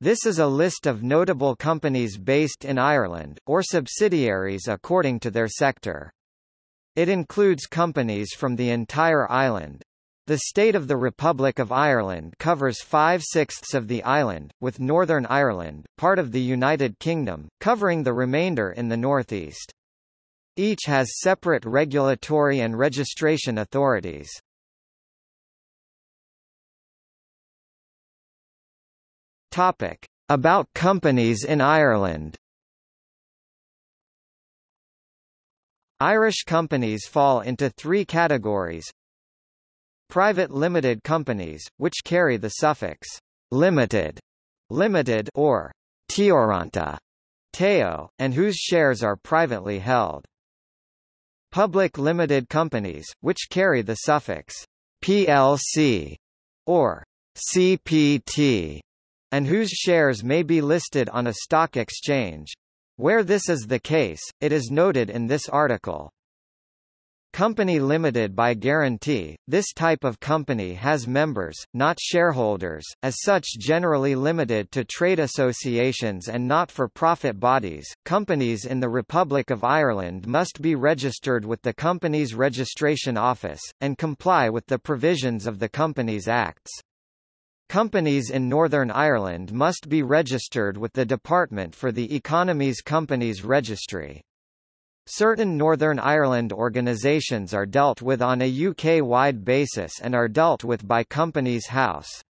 This is a list of notable companies based in Ireland, or subsidiaries according to their sector. It includes companies from the entire island. The state of the Republic of Ireland covers five-sixths of the island, with Northern Ireland, part of the United Kingdom, covering the remainder in the northeast. Each has separate regulatory and registration authorities. Topic. About companies in Ireland Irish companies fall into three categories. Private limited companies, which carry the suffix limited, limited or teoranta, teo, and whose shares are privately held. Public limited companies, which carry the suffix plc or cpt, and whose shares may be listed on a stock exchange. Where this is the case, it is noted in this article. Company limited by guarantee, this type of company has members, not shareholders, as such generally limited to trade associations and not-for-profit bodies. Companies in the Republic of Ireland must be registered with the Companies Registration Office, and comply with the provisions of the Companies Acts. Companies in Northern Ireland must be registered with the Department for the Economy's Companies Registry. Certain Northern Ireland organisations are dealt with on a UK-wide basis and are dealt with by Companies House.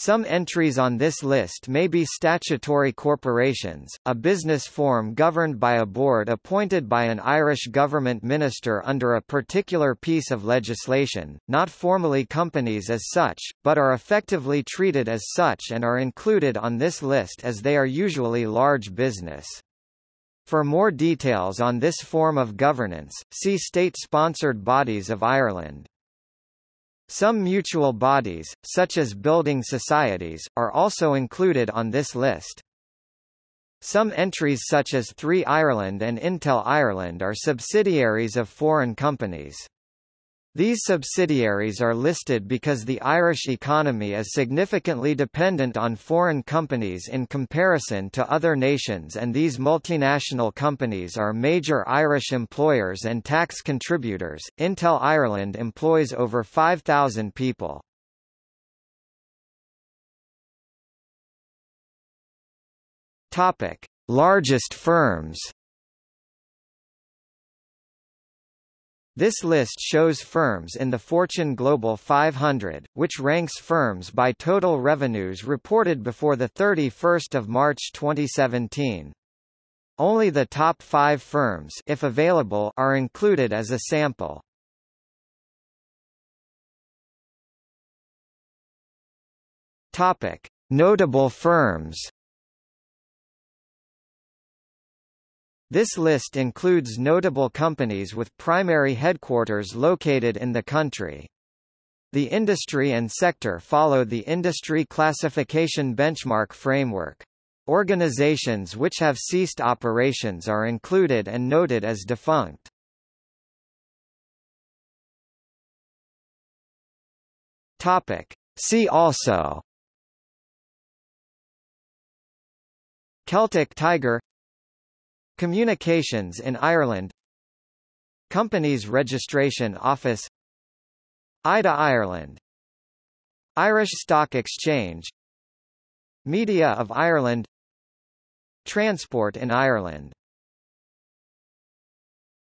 Some entries on this list may be statutory corporations, a business form governed by a board appointed by an Irish government minister under a particular piece of legislation, not formally companies as such, but are effectively treated as such and are included on this list as they are usually large business. For more details on this form of governance, see State-sponsored bodies of Ireland. Some mutual bodies, such as building societies, are also included on this list. Some entries such as 3 Ireland and Intel Ireland are subsidiaries of foreign companies. These subsidiaries are listed because the Irish economy is significantly dependent on foreign companies in comparison to other nations and these multinational companies are major Irish employers and tax contributors. Intel Ireland employs over 5,000 people. Topic: Largest firms. This list shows firms in the Fortune Global 500, which ranks firms by total revenues reported before 31 March 2017. Only the top five firms if available, are included as a sample. Notable firms This list includes notable companies with primary headquarters located in the country. The industry and sector follow the Industry Classification Benchmark Framework. Organizations which have ceased operations are included and noted as defunct. Topic. See also Celtic Tiger Communications in Ireland. Companies Registration Office. IDA Ireland. Irish Stock Exchange. Media of Ireland. Transport in Ireland